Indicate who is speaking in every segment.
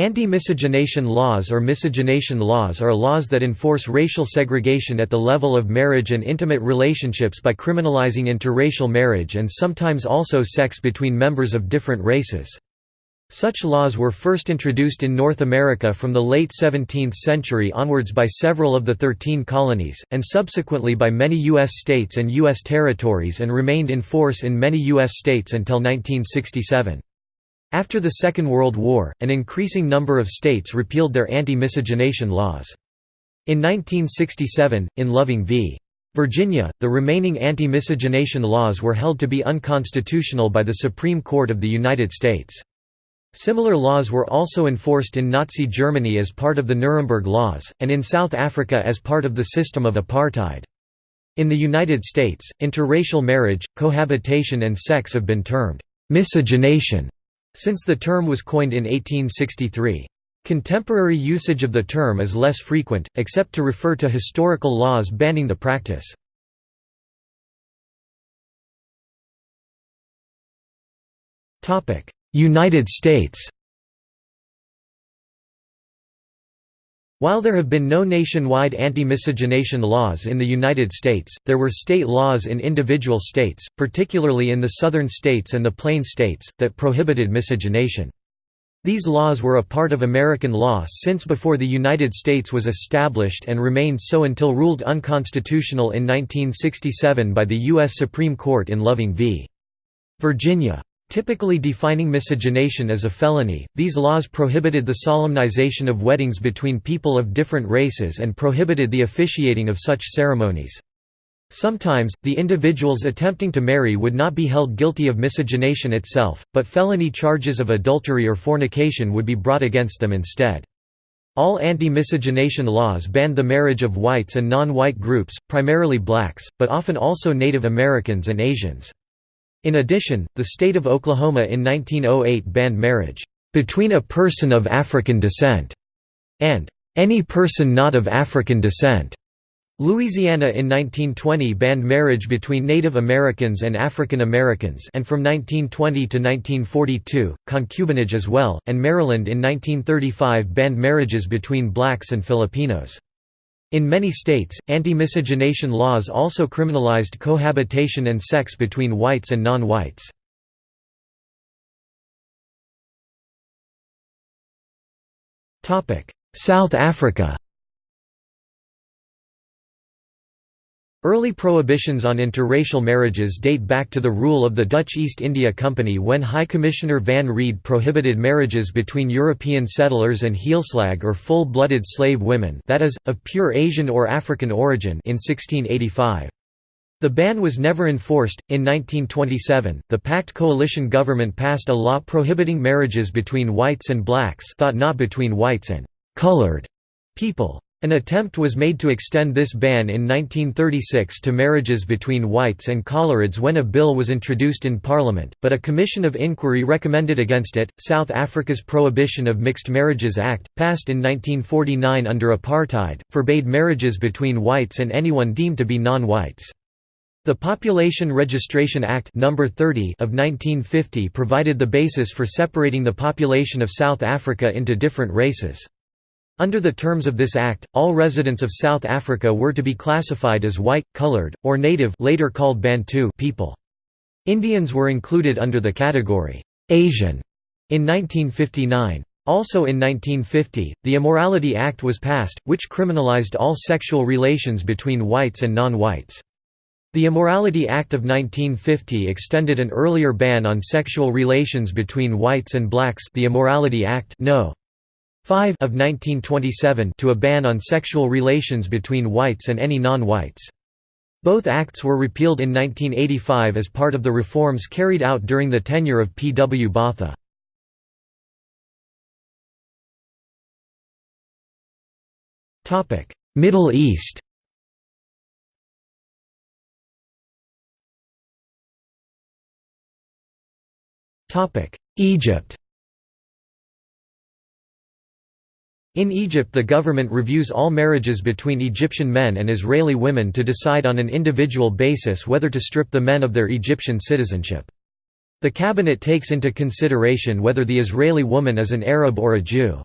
Speaker 1: Anti-miscegenation laws or miscegenation laws are laws that enforce racial segregation at the level of marriage and intimate relationships by criminalizing interracial marriage and sometimes also sex between members of different races. Such laws were first introduced in North America from the late 17th century onwards by several of the Thirteen Colonies, and subsequently by many U.S. states and U.S. territories and remained in force in many U.S. states until 1967. After the Second World War, an increasing number of states repealed their anti-miscegenation laws. In 1967, in Loving v. Virginia, the remaining anti-miscegenation laws were held to be unconstitutional by the Supreme Court of the United States. Similar laws were also enforced in Nazi Germany as part of the Nuremberg Laws, and in South Africa as part of the system of apartheid. In the United States, interracial marriage, cohabitation and sex have been termed miscegenation since the term was coined in 1863. Contemporary usage of the term is less frequent, except to refer to historical laws banning the practice. United States While there have been no nationwide anti-miscegenation laws in the United States, there were state laws in individual states, particularly in the southern states and the plain states, that prohibited miscegenation. These laws were a part of American law since before the United States was established and remained so until ruled unconstitutional in 1967 by the U.S. Supreme Court in Loving v. Virginia. Typically defining miscegenation as a felony, these laws prohibited the solemnization of weddings between people of different races and prohibited the officiating of such ceremonies. Sometimes, the individuals attempting to marry would not be held guilty of miscegenation itself, but felony charges of adultery or fornication would be brought against them instead. All anti-miscegenation laws banned the marriage of whites and non-white groups, primarily blacks, but often also Native Americans and Asians. In addition, the state of Oklahoma in 1908 banned marriage between a person of African descent and any person not of African descent. Louisiana in 1920 banned marriage between Native Americans and African Americans and from 1920 to 1942, concubinage as well, and Maryland in 1935 banned marriages between blacks and Filipinos. In many states, anti-miscegenation laws also criminalized cohabitation and sex between whites and non-whites. South Africa Early prohibitions on interracial marriages date back to the rule of the Dutch East India Company when High Commissioner Van Reede prohibited marriages between European settlers and heelslag or full-blooded slave women that is, of pure Asian or African origin in 1685. The ban was never enforced. In 1927, the Pact coalition government passed a law prohibiting marriages between whites and blacks thought not between whites and colored people. An attempt was made to extend this ban in 1936 to marriages between whites and coloreds when a bill was introduced in Parliament, but a commission of inquiry recommended against it. South Africa's Prohibition of Mixed Marriages Act, passed in 1949 under apartheid, forbade marriages between whites and anyone deemed to be non-whites. The Population Registration Act No. 30 of 1950 provided the basis for separating the population of South Africa into different races. Under the terms of this act, all residents of South Africa were to be classified as white, colored, or native later called Bantu people. Indians were included under the category Asian in 1959. Also in 1950, the Immorality Act was passed, which criminalized all sexual relations between whites and non-whites. The Immorality Act of 1950 extended an earlier ban on sexual relations between whites and blacks the Immorality Act no. 5 of 1927 to a ban on sexual relations between whites and any non-whites. Both acts were repealed in 1985 as part of the reforms carried out during the tenure of P. W. Botha. Middle East Egypt In Egypt the government reviews all marriages between Egyptian men and Israeli women to decide on an individual basis whether to strip the men of their Egyptian citizenship. The cabinet takes into consideration whether the Israeli woman is an Arab or a Jew.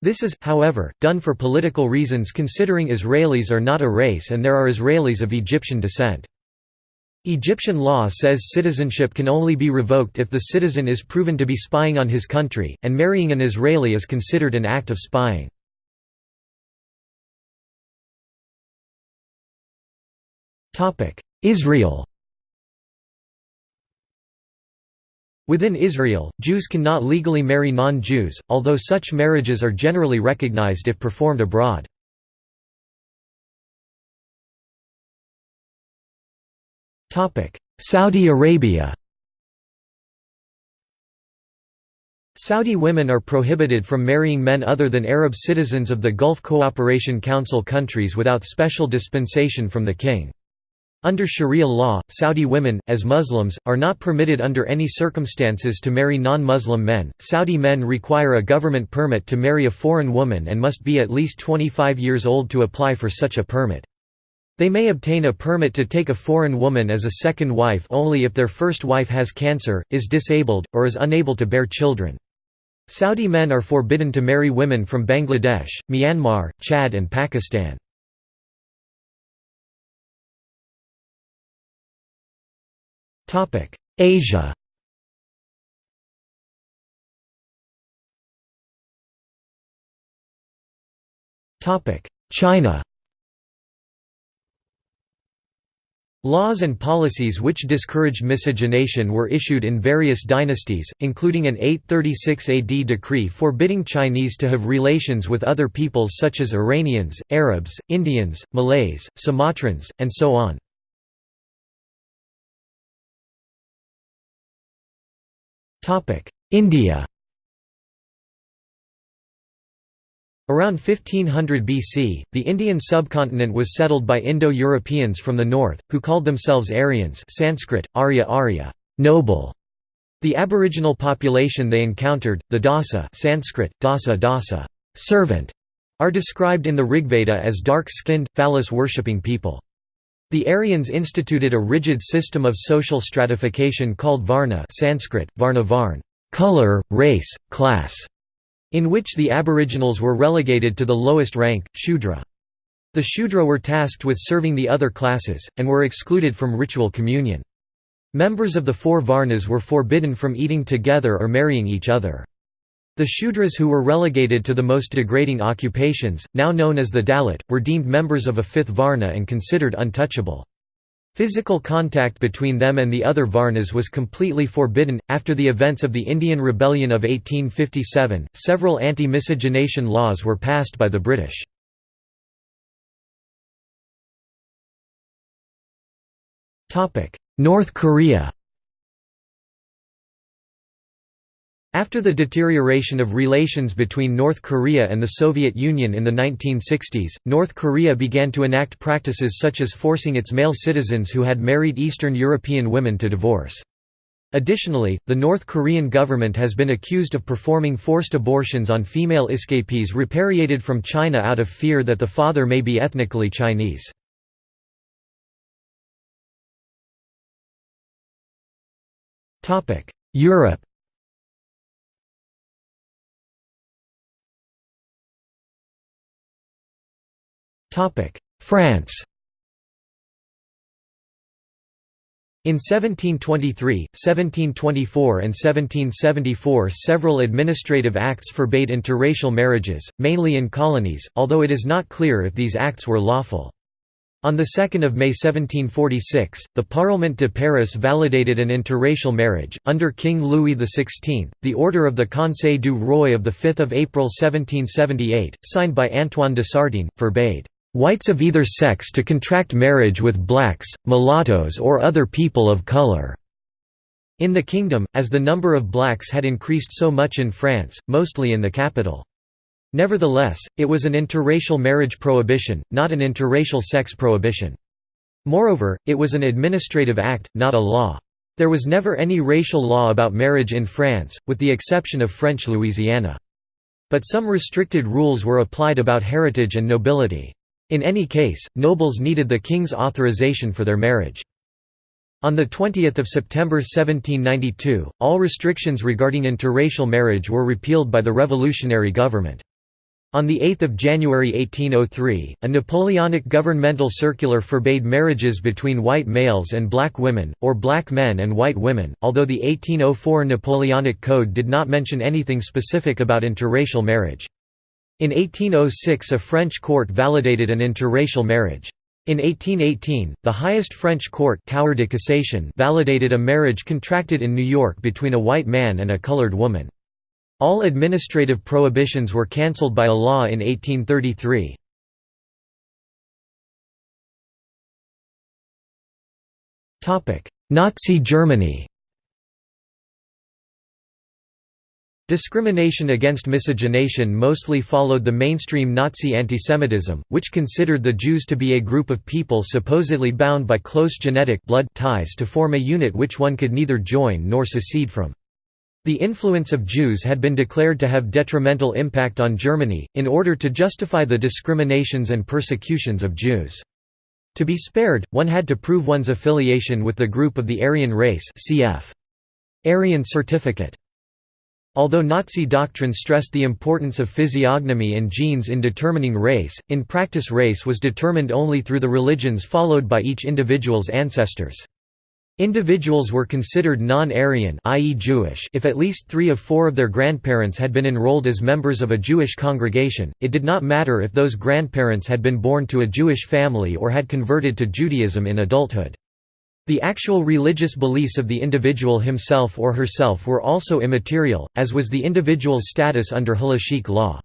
Speaker 1: This is, however, done for political reasons considering Israelis are not a race and there are Israelis of Egyptian descent. Egyptian law says citizenship can only be revoked if the citizen is proven to be spying on his country, and marrying an Israeli is considered an act of spying. Israel Within Israel, Jews cannot legally marry non-Jews, although such marriages are generally recognized if performed abroad. Saudi Arabia Saudi women are prohibited from marrying men other than Arab citizens of the Gulf Cooperation Council countries without special dispensation from the king. Under Sharia law, Saudi women, as Muslims, are not permitted under any circumstances to marry non-Muslim men. Saudi men require a government permit to marry a foreign woman and must be at least 25 years old to apply for such a permit. They may obtain a permit to take a foreign woman as a second wife only if their first wife has cancer, is disabled, or is unable to bear children. Saudi men are forbidden to marry women from Bangladesh, Myanmar, Chad and Pakistan. Asia China Laws and policies which discouraged miscegenation were issued in various dynasties, including an 836 AD decree forbidding Chinese to have relations with other peoples such as Iranians, Arabs, Indians, Malays, Sumatrans, and so on. India Around 1500 BC, the Indian subcontinent was settled by Indo-Europeans from the north, who called themselves Aryans Sanskrit, Arya Arya noble". The aboriginal population they encountered, the Dasa Sanskrit, Dasa Dasa servant", are described in the Rigveda as dark-skinned, phallus-worshipping people. The Aryans instituted a rigid system of social stratification called Varna Sanskrit, Varna Varn color, race, class", in which the aboriginals were relegated to the lowest rank, Shudra. The Shudra were tasked with serving the other classes, and were excluded from ritual communion. Members of the four Varnas were forbidden from eating together or marrying each other. The Shudras who were relegated to the most degrading occupations, now known as the Dalit, were deemed members of a fifth Varna and considered untouchable. Physical contact between them and the other Varnas was completely forbidden. After the events of the Indian Rebellion of 1857, several anti miscegenation laws were passed by the British. North Korea After the deterioration of relations between North Korea and the Soviet Union in the 1960s, North Korea began to enact practices such as forcing its male citizens who had married Eastern European women to divorce. Additionally, the North Korean government has been accused of performing forced abortions on female escapees repatriated from China out of fear that the father may be ethnically Chinese. Europe France In 1723, 1724 and 1774 several administrative acts forbade interracial marriages, mainly in colonies, although it is not clear if these acts were lawful. On 2 May 1746, the Parlement de Paris validated an interracial marriage. Under King Louis XVI, the Order of the Conseil du Roi of 5 April 1778, signed by Antoine de Sartine, forbade whites of either sex to contract marriage with blacks, mulattoes or other people of color." In the kingdom, as the number of blacks had increased so much in France, mostly in the capital. Nevertheless, it was an interracial marriage prohibition, not an interracial sex prohibition. Moreover, it was an administrative act, not a law. There was never any racial law about marriage in France, with the exception of French Louisiana. But some restricted rules were applied about heritage and nobility. In any case, nobles needed the king's authorization for their marriage. On 20 September 1792, all restrictions regarding interracial marriage were repealed by the revolutionary government. On 8 January 1803, a Napoleonic governmental circular forbade marriages between white males and black women, or black men and white women, although the 1804 Napoleonic Code did not mention anything specific about interracial marriage. In 1806 a French court validated an interracial marriage. In 1818, the highest French court Cour de Cassation validated a marriage contracted in New York between a white man and a colored woman. All administrative prohibitions were cancelled by a law in 1833. Nazi Germany Discrimination against miscegenation mostly followed the mainstream Nazi antisemitism, which considered the Jews to be a group of people supposedly bound by close genetic blood ties to form a unit which one could neither join nor secede from. The influence of Jews had been declared to have detrimental impact on Germany, in order to justify the discriminations and persecutions of Jews. To be spared, one had to prove one's affiliation with the group of the Aryan race cf. Aryan certificate. Although Nazi doctrine stressed the importance of physiognomy and genes in determining race, in practice race was determined only through the religions followed by each individual's ancestors. Individuals were considered non-Aryan i.e. Jewish if at least three of four of their grandparents had been enrolled as members of a Jewish congregation, it did not matter if those grandparents had been born to a Jewish family or had converted to Judaism in adulthood. The actual religious beliefs of the individual himself or herself were also immaterial, as was the individual's status under halachic law.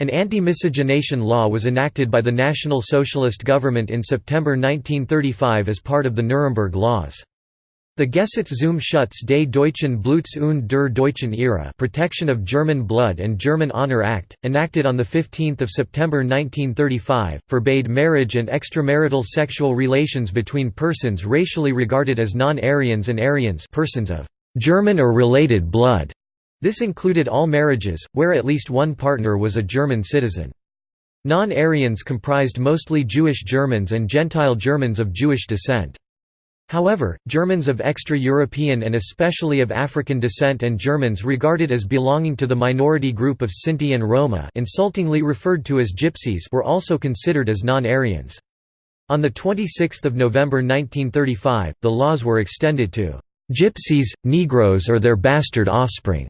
Speaker 1: An anti-miscegenation law was enacted by the National Socialist government in September 1935 as part of the Nuremberg Laws. The Gesetz zum Schutz des deutschen Bluts und der deutschen Ehre Protection of German Blood and German Honor Act, enacted on 15 September 1935, forbade marriage and extramarital sexual relations between persons racially regarded as non-Aryans and Aryans persons of «German or related blood». This included all marriages, where at least one partner was a German citizen. Non-Aryans comprised mostly Jewish Germans and Gentile Germans of Jewish descent. However, Germans of extra-European and especially of African descent and Germans regarded as belonging to the minority group of Sinti and Roma insultingly referred to as Gypsies were also considered as non-Aryans. On 26 November 1935, the laws were extended to "'Gypsies, Negroes or their bastard offspring'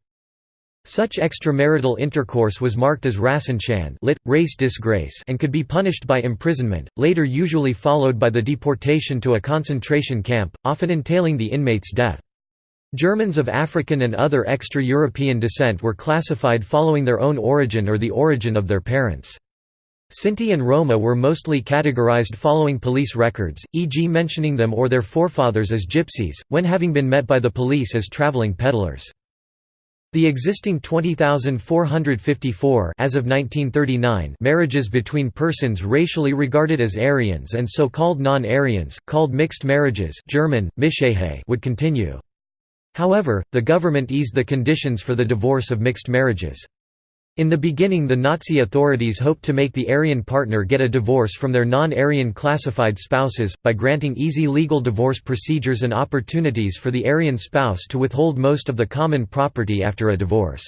Speaker 1: Such extramarital intercourse was marked as Rassenschande lit, race disgrace and could be punished by imprisonment, later usually followed by the deportation to a concentration camp, often entailing the inmate's death. Germans of African and other extra-European descent were classified following their own origin or the origin of their parents. Sinti and Roma were mostly categorized following police records, e.g. mentioning them or their forefathers as gypsies, when having been met by the police as traveling peddlers. The existing 20,454 as of 1939 marriages between persons racially regarded as Aryans and so-called non-Aryans, called mixed marriages German, would continue. However, the government eased the conditions for the divorce of mixed marriages. In the beginning the Nazi authorities hoped to make the Aryan partner get a divorce from their non-Aryan classified spouses, by granting easy legal divorce procedures and opportunities for the Aryan spouse to withhold most of the common property after a divorce.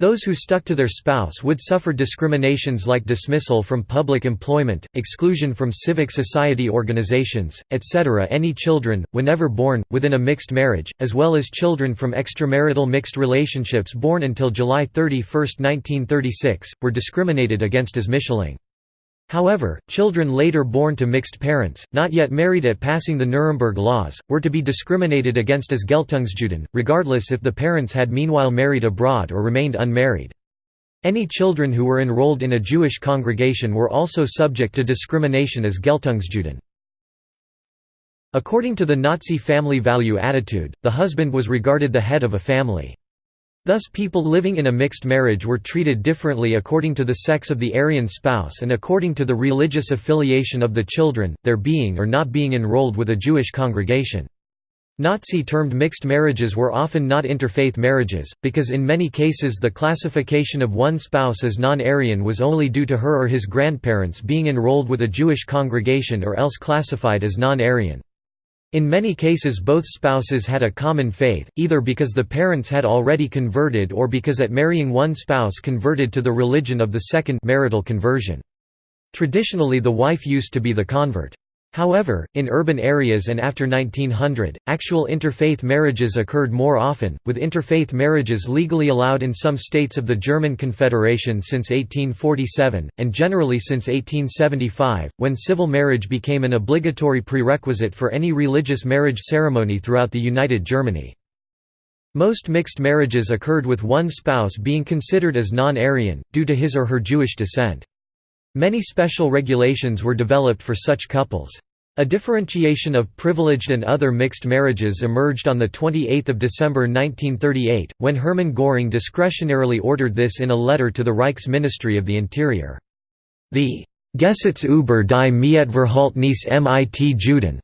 Speaker 1: Those who stuck to their spouse would suffer discriminations like dismissal from public employment, exclusion from civic society organizations, etc. Any children, whenever born, within a mixed marriage, as well as children from extramarital mixed relationships born until July 31, 1936, were discriminated against as Mischlinge. However, children later born to mixed parents, not yet married at passing the Nuremberg laws, were to be discriminated against as Geltungsjuden, regardless if the parents had meanwhile married abroad or remained unmarried. Any children who were enrolled in a Jewish congregation were also subject to discrimination as Geltungsjuden. According to the Nazi family value attitude, the husband was regarded the head of a family. Thus people living in a mixed marriage were treated differently according to the sex of the Aryan spouse and according to the religious affiliation of the children, their being or not being enrolled with a Jewish congregation. Nazi-termed mixed marriages were often not interfaith marriages, because in many cases the classification of one spouse as non-Aryan was only due to her or his grandparents being enrolled with a Jewish congregation or else classified as non-Aryan. In many cases both spouses had a common faith, either because the parents had already converted or because at marrying one spouse converted to the religion of the second marital conversion. Traditionally the wife used to be the convert. However, in urban areas and after 1900, actual interfaith marriages occurred more often, with interfaith marriages legally allowed in some states of the German Confederation since 1847, and generally since 1875, when civil marriage became an obligatory prerequisite for any religious marriage ceremony throughout the United Germany. Most mixed marriages occurred with one spouse being considered as non-Aryan, due to his or her Jewish descent. Many special regulations were developed for such couples. A differentiation of privileged and other mixed marriages emerged on 28 December 1938, when Hermann Göring discretionarily ordered this in a letter to the Reichs Ministry of the Interior. The Gesetz über die Mietverhältnis mit Juden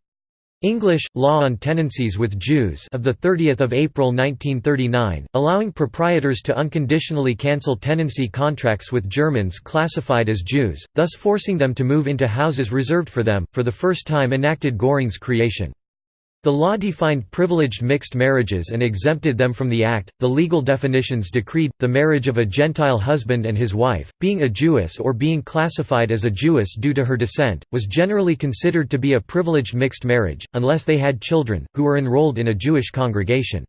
Speaker 1: English, Law on Tenancies with Jews of 30 April 1939, allowing proprietors to unconditionally cancel tenancy contracts with Germans classified as Jews, thus forcing them to move into houses reserved for them, for the first time enacted Göring's creation. The law defined privileged mixed marriages and exempted them from the Act. The legal definitions decreed the marriage of a Gentile husband and his wife, being a Jewess or being classified as a Jewess due to her descent, was generally considered to be a privileged mixed marriage, unless they had children, who were enrolled in a Jewish congregation.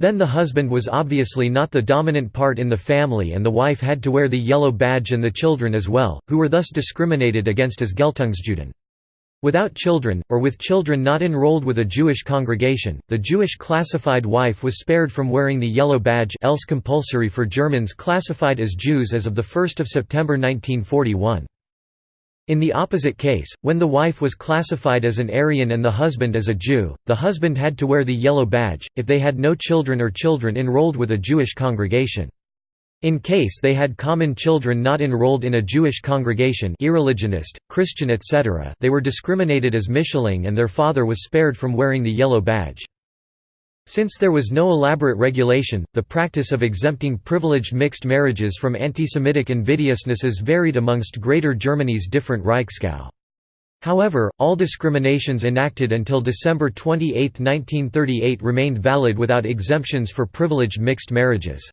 Speaker 1: Then the husband was obviously not the dominant part in the family and the wife had to wear the yellow badge and the children as well, who were thus discriminated against as Geltungsjuden. Without children, or with children not enrolled with a Jewish congregation, the Jewish classified wife was spared from wearing the yellow badge else compulsory for Germans classified as Jews as of 1 September 1941. In the opposite case, when the wife was classified as an Aryan and the husband as a Jew, the husband had to wear the yellow badge, if they had no children or children enrolled with a Jewish congregation. In case they had common children not enrolled in a Jewish congregation irreligionist, Christian etc. they were discriminated as Mischlinge and their father was spared from wearing the yellow badge. Since there was no elaborate regulation, the practice of exempting privileged mixed marriages from anti-Semitic invidiousnesses varied amongst Greater Germany's different Reichsgau. However, all discriminations enacted until December 28, 1938 remained valid without exemptions for privileged mixed marriages.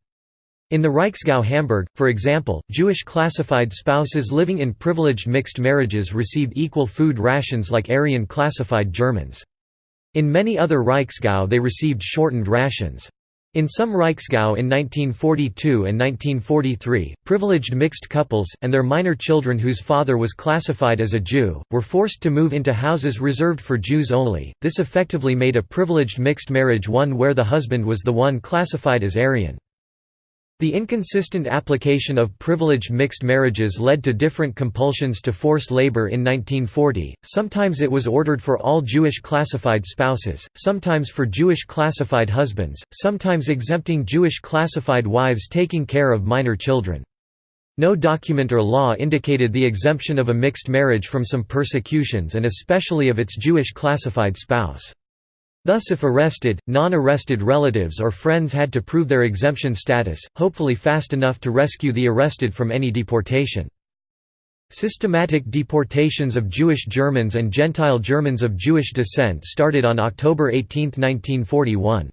Speaker 1: In the Reichsgau Hamburg, for example, Jewish classified spouses living in privileged mixed marriages received equal food rations like Aryan classified Germans. In many other Reichsgau they received shortened rations. In some Reichsgau in 1942 and 1943, privileged mixed couples, and their minor children whose father was classified as a Jew, were forced to move into houses reserved for Jews only. This effectively made a privileged mixed marriage one where the husband was the one classified as Aryan. The inconsistent application of privileged mixed marriages led to different compulsions to forced labor in 1940, sometimes it was ordered for all Jewish classified spouses, sometimes for Jewish classified husbands, sometimes exempting Jewish classified wives taking care of minor children. No document or law indicated the exemption of a mixed marriage from some persecutions and especially of its Jewish classified spouse. Thus if arrested, non-arrested relatives or friends had to prove their exemption status, hopefully fast enough to rescue the arrested from any deportation. Systematic deportations of Jewish Germans and Gentile Germans of Jewish descent started on October 18, 1941.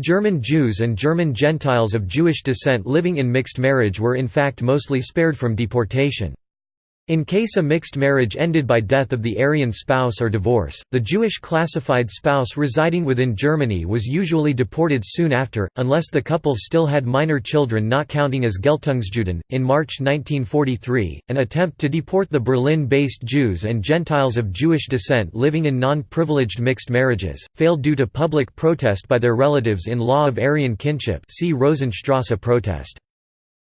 Speaker 1: German Jews and German Gentiles of Jewish descent living in mixed marriage were in fact mostly spared from deportation. In case a mixed marriage ended by death of the Aryan spouse or divorce, the Jewish classified spouse residing within Germany was usually deported soon after, unless the couple still had minor children not counting as Geltungsjuden. In March 1943, an attempt to deport the Berlin based Jews and Gentiles of Jewish descent living in non privileged mixed marriages failed due to public protest by their relatives in law of Aryan kinship. See Rosenstrasse protest.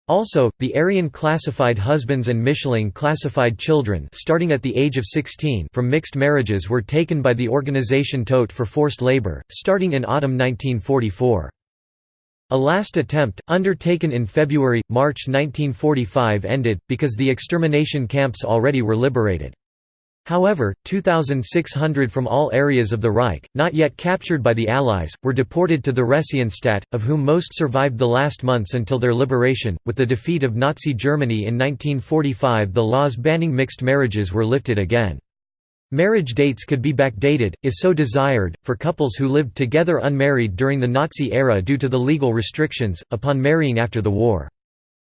Speaker 1: Also, the Aryan classified husbands and Mischlinge classified children starting at the age of 16 from mixed marriages were taken by the organization Todt for forced labor, starting in autumn 1944. A last attempt, undertaken in February-March 1945 ended, because the extermination camps already were liberated. However, 2,600 from all areas of the Reich, not yet captured by the Allies, were deported to the Theresienstadt, of whom most survived the last months until their liberation. With the defeat of Nazi Germany in 1945, the laws banning mixed marriages were lifted again. Marriage dates could be backdated, if so desired, for couples who lived together unmarried during the Nazi era due to the legal restrictions, upon marrying after the war.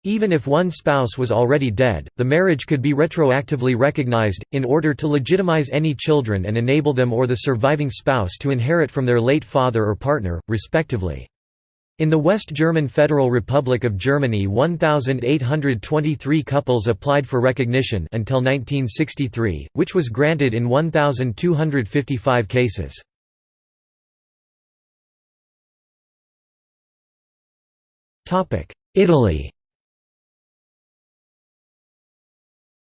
Speaker 1: Even if one spouse was already dead, the marriage could be retroactively recognized, in order to legitimize any children and enable them or the surviving spouse to inherit from their late father or partner, respectively. In the West German Federal Republic of Germany 1,823 couples applied for recognition until 1963, which was granted in 1,255 cases. Italy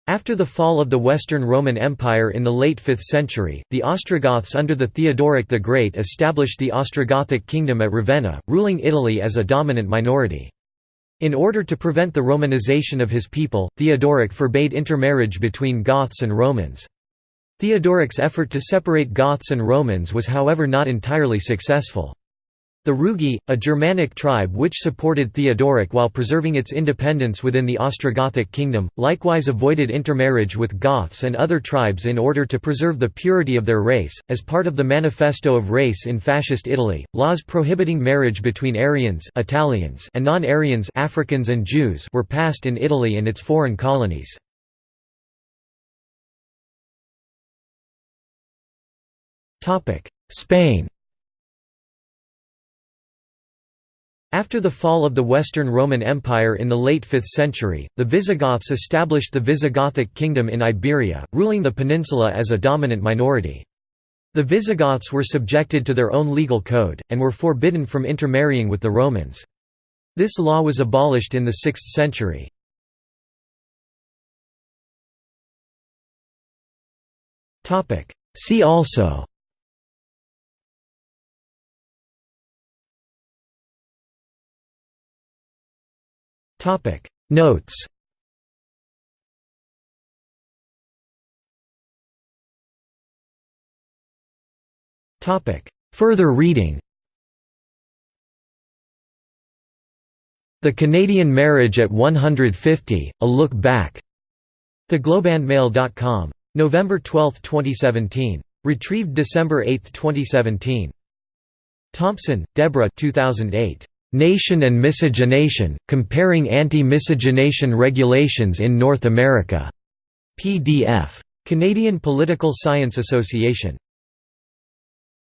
Speaker 1: After the fall of the Western Roman Empire in the late 5th century, the Ostrogoths under the Theodoric the Great established the Ostrogothic kingdom at Ravenna, ruling Italy as a dominant minority. In order to prevent the Romanization of his people, Theodoric forbade intermarriage between Goths and Romans. Theodoric's effort to separate Goths and Romans was however not entirely successful. The Rugi, a Germanic tribe which supported Theodoric while preserving its independence within the Ostrogothic kingdom, likewise avoided intermarriage with Goths and other tribes in order to preserve the purity of their race. As part of the Manifesto of Race in Fascist Italy, laws prohibiting marriage between Aryans Italians and non-Aryans Africans and Jews were passed in Italy and its foreign colonies. Spain After the fall of the Western Roman Empire in the late 5th century, the Visigoths established the Visigothic kingdom in Iberia, ruling the peninsula as a dominant minority. The Visigoths were subjected to their own legal code, and were forbidden from intermarrying with the Romans. This law was abolished in the 6th century. See also
Speaker 2: Topic Notes Topic Further reading The Canadian Marriage at 150, A Look Back. TheGlobeandMail.com. November 12, 2017. Retrieved December 8, 2017. Thompson, Deborah 2008. Nation and Miscegenation, Comparing Anti-Miscegenation Regulations in North America. PDF. Canadian Political Science Association.